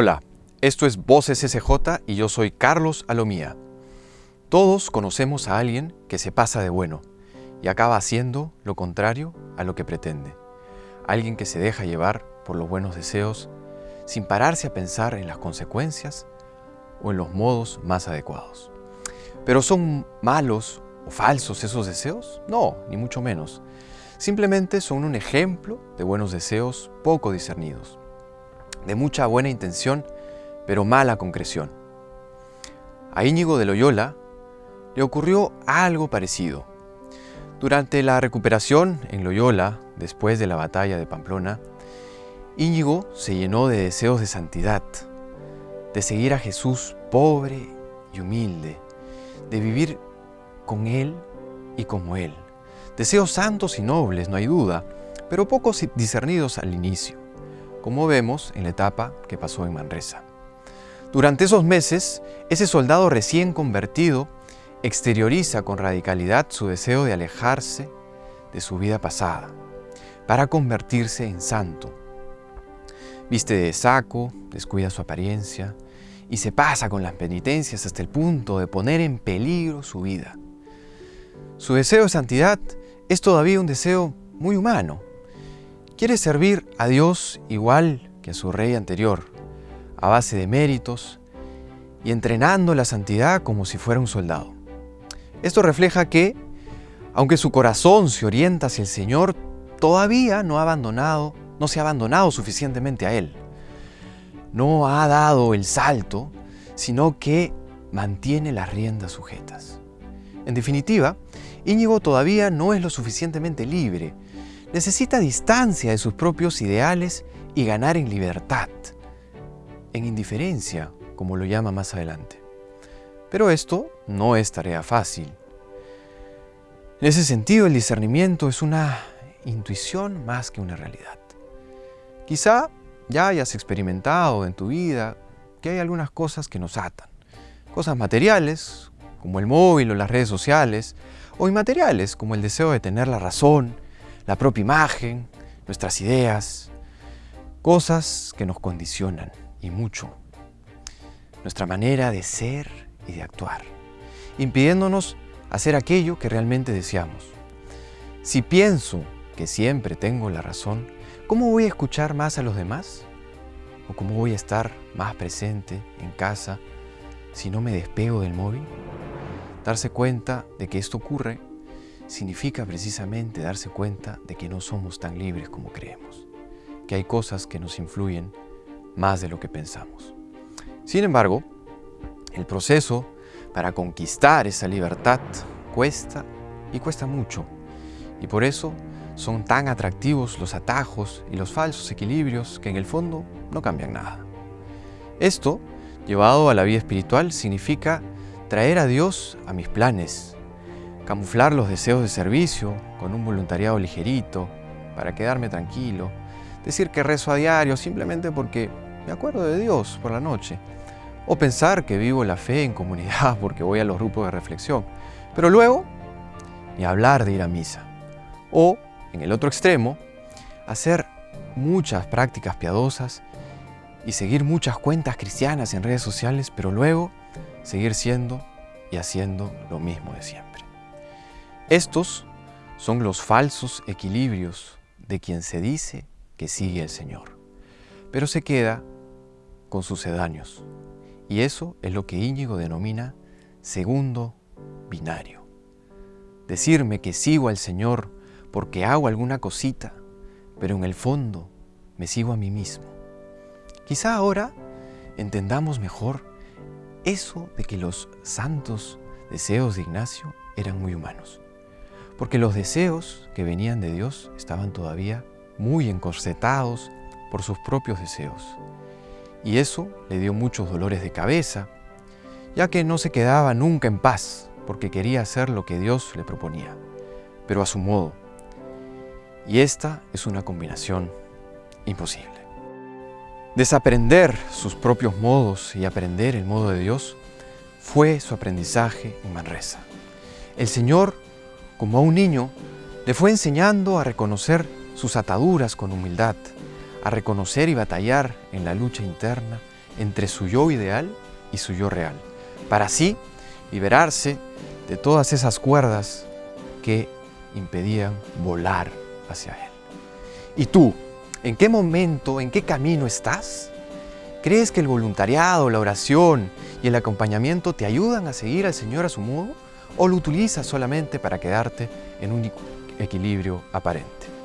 Hola, esto es Voces SJ y yo soy Carlos Alomía. Todos conocemos a alguien que se pasa de bueno y acaba haciendo lo contrario a lo que pretende. Alguien que se deja llevar por los buenos deseos sin pararse a pensar en las consecuencias o en los modos más adecuados. ¿Pero son malos o falsos esos deseos? No, ni mucho menos. Simplemente son un ejemplo de buenos deseos poco discernidos de mucha buena intención, pero mala concreción. A Íñigo de Loyola le ocurrió algo parecido. Durante la recuperación en Loyola, después de la batalla de Pamplona, Íñigo se llenó de deseos de santidad, de seguir a Jesús pobre y humilde, de vivir con Él y como Él. Deseos santos y nobles, no hay duda, pero pocos discernidos al inicio como vemos en la etapa que pasó en Manresa. Durante esos meses, ese soldado recién convertido exterioriza con radicalidad su deseo de alejarse de su vida pasada, para convertirse en santo. Viste de saco, descuida su apariencia y se pasa con las penitencias hasta el punto de poner en peligro su vida. Su deseo de santidad es todavía un deseo muy humano, Quiere servir a Dios igual que a su rey anterior, a base de méritos y entrenando la santidad como si fuera un soldado. Esto refleja que, aunque su corazón se orienta hacia el Señor, todavía no ha abandonado, no se ha abandonado suficientemente a Él. No ha dado el salto, sino que mantiene las riendas sujetas. En definitiva, Íñigo todavía no es lo suficientemente libre necesita distancia de sus propios ideales y ganar en libertad, en indiferencia, como lo llama más adelante. Pero esto no es tarea fácil. En ese sentido, el discernimiento es una intuición más que una realidad. Quizá ya hayas experimentado en tu vida que hay algunas cosas que nos atan. Cosas materiales, como el móvil o las redes sociales, o inmateriales, como el deseo de tener la razón, la propia imagen, nuestras ideas, cosas que nos condicionan y mucho. Nuestra manera de ser y de actuar, impidiéndonos hacer aquello que realmente deseamos. Si pienso que siempre tengo la razón, ¿cómo voy a escuchar más a los demás? ¿O cómo voy a estar más presente en casa si no me despego del móvil? Darse cuenta de que esto ocurre significa precisamente darse cuenta de que no somos tan libres como creemos, que hay cosas que nos influyen más de lo que pensamos. Sin embargo, el proceso para conquistar esa libertad cuesta y cuesta mucho, y por eso son tan atractivos los atajos y los falsos equilibrios que en el fondo no cambian nada. Esto, llevado a la vida espiritual, significa traer a Dios a mis planes, camuflar los deseos de servicio con un voluntariado ligerito para quedarme tranquilo, decir que rezo a diario simplemente porque me acuerdo de Dios por la noche, o pensar que vivo la fe en comunidad porque voy a los grupos de reflexión, pero luego ni hablar de ir a misa, o en el otro extremo, hacer muchas prácticas piadosas y seguir muchas cuentas cristianas en redes sociales, pero luego seguir siendo y haciendo lo mismo de siempre. Estos son los falsos equilibrios de quien se dice que sigue al Señor, pero se queda con sucedáneos. Y eso es lo que Íñigo denomina segundo binario. Decirme que sigo al Señor porque hago alguna cosita, pero en el fondo me sigo a mí mismo. Quizá ahora entendamos mejor eso de que los santos deseos de Ignacio eran muy humanos porque los deseos que venían de Dios estaban todavía muy encorsetados por sus propios deseos. Y eso le dio muchos dolores de cabeza, ya que no se quedaba nunca en paz, porque quería hacer lo que Dios le proponía, pero a su modo. Y esta es una combinación imposible. Desaprender sus propios modos y aprender el modo de Dios fue su aprendizaje en Manresa. El Señor como a un niño, le fue enseñando a reconocer sus ataduras con humildad, a reconocer y batallar en la lucha interna entre su yo ideal y su yo real, para así liberarse de todas esas cuerdas que impedían volar hacia Él. ¿Y tú, en qué momento, en qué camino estás? ¿Crees que el voluntariado, la oración y el acompañamiento te ayudan a seguir al Señor a su modo? ¿O lo utilizas solamente para quedarte en un equilibrio aparente?